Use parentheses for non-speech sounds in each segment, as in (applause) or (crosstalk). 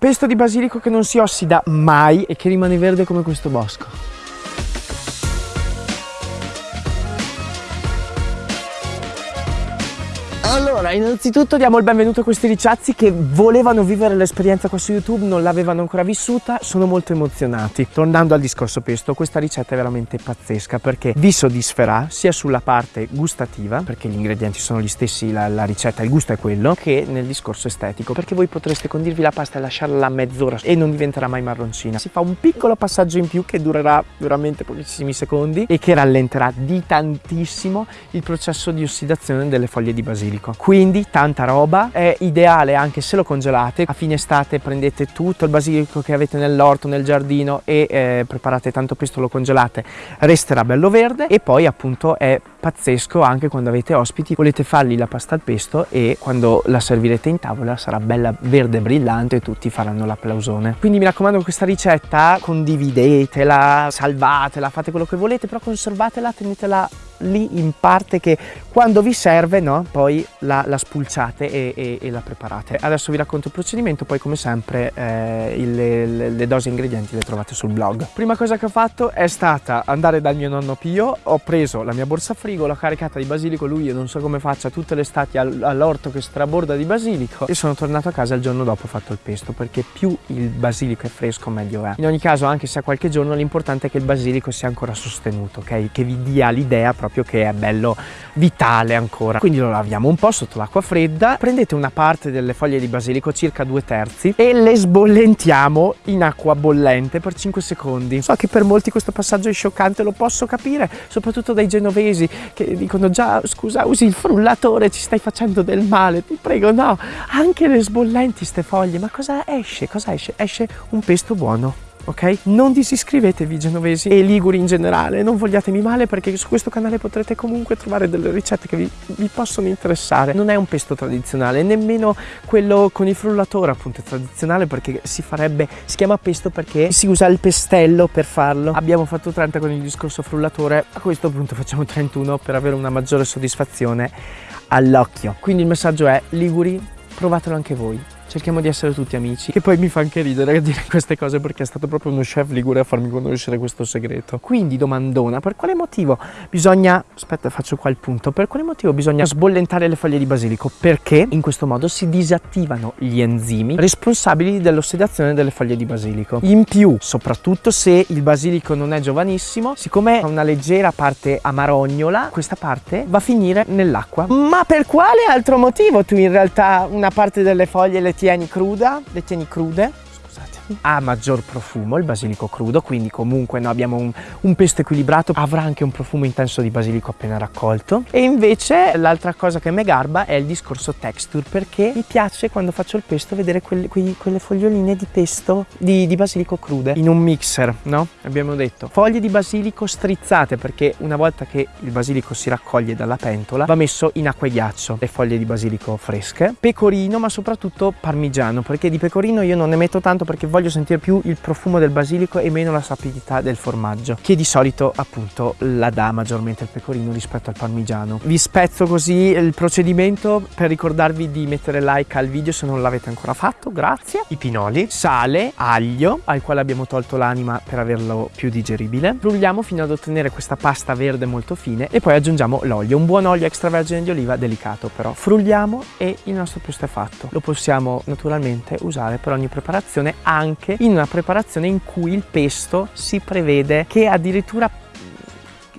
Pesto di basilico che non si ossida mai e che rimane verde come questo bosco. Allora, innanzitutto diamo il benvenuto a questi ricciazzi che volevano vivere l'esperienza qua su YouTube, non l'avevano ancora vissuta, sono molto emozionati. Tornando al discorso pesto, questa ricetta è veramente pazzesca perché vi soddisferà sia sulla parte gustativa, perché gli ingredienti sono gli stessi, la, la ricetta, il gusto è quello, che nel discorso estetico, perché voi potreste condirvi la pasta e lasciarla mezz'ora e non diventerà mai marroncina. Si fa un piccolo passaggio in più che durerà veramente pochissimi secondi e che rallenterà di tantissimo il processo di ossidazione delle foglie di basilico basilico quindi tanta roba. È ideale anche se lo congelate. A fine estate prendete tutto il basilico che avete nell'orto nel giardino e eh, preparate tanto pesto lo congelate. Resterà bello verde e poi appunto è pazzesco anche quando avete ospiti. Volete fargli la pasta al pesto e quando la servirete in tavola sarà bella verde brillante e tutti faranno l'applausone. Quindi mi raccomando questa ricetta condividetela salvatela fate quello che volete però conservatela tenetela lì in parte che quando vi serve no, poi la, la spulciate e, e, e, la preparate. Adesso vi racconto il procedimento, poi come sempre eh, il, le, le dosi ingredienti le trovate sul blog. Prima cosa che ho fatto è stata andare dal mio nonno Pio, ho preso la mia borsa frigo, l'ho caricata di basilico, lui io non so come faccia tutte le estati all'orto che straborda di basilico e sono tornato a casa il giorno dopo ho fatto il pesto perché più il basilico è fresco meglio è. In ogni caso anche se a qualche giorno l'importante è che il basilico sia ancora sostenuto, ok? Che vi dia l'idea proprio proprio che è bello vitale ancora. Quindi lo laviamo un po' sotto l'acqua fredda prendete una parte delle foglie di basilico circa due terzi e le sbollentiamo in acqua bollente per 5 secondi. So che per molti questo passaggio è scioccante lo posso capire soprattutto dai genovesi che dicono già scusa usi il frullatore ci stai facendo del male ti prego no. Anche le sbollenti ste foglie ma cosa esce? Cosa esce? Esce un pesto buono ok? Non disiscrivetevi genovesi e liguri in generale, non vogliatemi male perché su questo canale potrete comunque trovare delle ricette che vi, vi possono interessare. Non è un pesto tradizionale, nemmeno quello con il frullatore appunto è tradizionale perché si farebbe, si chiama pesto perché si usa il pestello per farlo. Abbiamo fatto 30 con il discorso frullatore, a questo punto facciamo 31 per avere una maggiore soddisfazione all'occhio. Quindi il messaggio è Liguri, provatelo anche voi cerchiamo di essere tutti amici. Che poi mi fa anche ridere a (laughs) dire queste cose perché è stato proprio uno chef ligure a farmi conoscere questo segreto. Quindi domandona per quale motivo bisogna aspetta faccio qua il punto per quale motivo bisogna sbollentare le foglie di basilico? Perché in questo modo si disattivano gli enzimi responsabili dell'ossidazione delle foglie di basilico. In più soprattutto se il basilico non è giovanissimo siccome ha una leggera parte amarognola questa parte va a finire nell'acqua. Ma per quale altro motivo tu in realtà una parte delle foglie le tieni cruda, le tieni crude ha maggior profumo il basilico crudo quindi comunque no, abbiamo un, un, pesto equilibrato avrà anche un profumo intenso di basilico appena raccolto. E invece l'altra cosa che mi garba è il discorso texture perché mi piace quando faccio il pesto vedere quelle, quei, quelle foglioline di pesto di, di, basilico crude in un mixer no? abbiamo detto. Foglie di basilico strizzate perché una volta che il basilico si raccoglie dalla pentola va messo in acqua e ghiaccio le foglie di basilico fresche. Pecorino ma soprattutto parmigiano perché di pecorino io non ne metto tanto perché voglio voglio sentire più il profumo del basilico e meno la sapidità del formaggio che di solito appunto la dà maggiormente il pecorino rispetto al parmigiano. Vi spezzo così il procedimento per ricordarvi di mettere like al video se non l'avete ancora fatto grazie. I pinoli. Sale aglio al quale abbiamo tolto l'anima per averlo più digeribile. Frulliamo fino ad ottenere questa pasta verde molto fine e poi aggiungiamo l'olio un buon olio extravergine di oliva delicato però. Frulliamo e il nostro pesto è fatto. Lo possiamo naturalmente usare per ogni preparazione anche anche in una preparazione in cui il pesto si prevede che addirittura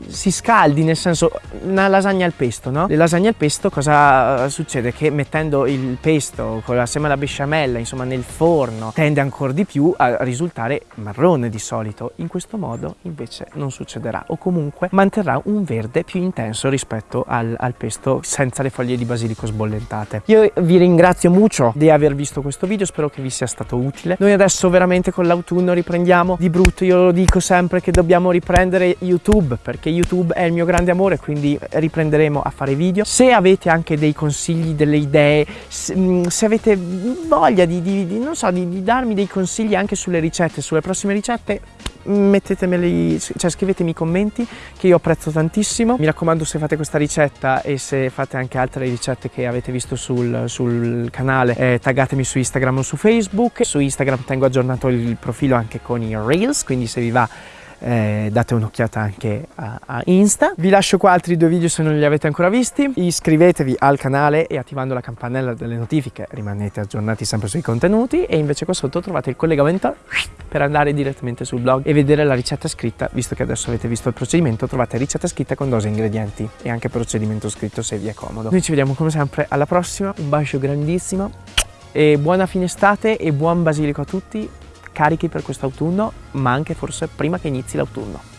si scaldi, nel senso una lasagna al pesto, no? Le lasagne al pesto cosa succede? Che mettendo il pesto con assieme alla besciamella, insomma nel forno, tende ancora di più a risultare marrone di solito. In questo modo invece non succederà o comunque manterrà un verde più intenso rispetto al, al pesto senza le foglie di basilico sbollentate. Io vi ringrazio molto di aver visto questo video, spero che vi sia stato utile. Noi adesso veramente con l'autunno riprendiamo di brutto, io lo dico sempre che dobbiamo riprendere YouTube perché YouTube è il mio grande amore, quindi riprenderemo a fare video. Se avete anche dei consigli, delle idee, se, mm, avete voglia di, di, di, so, di darmi dei consigli anche sulle ricette, sulle prossime ricette, mettetemeli, cioè scrivetemi i commenti che io apprezzo tantissimo. Mi raccomando se fate questa ricetta e se fate anche altre ricette che avete visto sul, sul canale, eh, taggatemi su Instagram o su Facebook. Su Instagram tengo aggiornato il profilo anche con i Reels, quindi se vi va eh, date un'occhiata anche a, a, Insta. Vi lascio qua altri due video se non li avete ancora visti. Iscrivetevi al canale e attivando la campanella delle notifiche rimanete aggiornati sempre sui contenuti e invece qua sotto trovate il collegamento per andare direttamente sul blog e vedere la ricetta scritta, visto che adesso avete visto il procedimento, trovate ricetta scritta con dose ingredienti e anche procedimento scritto se vi è comodo. Noi ci vediamo come sempre alla prossima, un bacio grandissimo e buona fine estate e buon basilico a tutti carichi per quest'autunno, ma anche forse prima che inizi l'autunno.